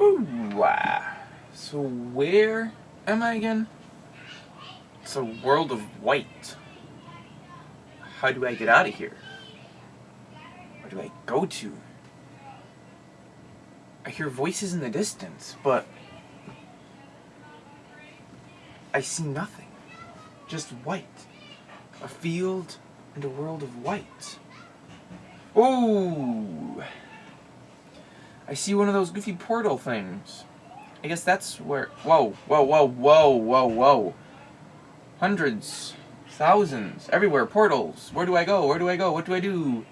Ooh, ah. So where am I again? It's a world of white. How do I get out of here? Where do I go to? I hear voices in the distance, but I see nothing. Just white. A field and a world of white. Oh! I see one of those goofy portal things. I guess that's where... Whoa, whoa, whoa, whoa, whoa, whoa. Hundreds, thousands, everywhere, portals. Where do I go? Where do I go? What do I do?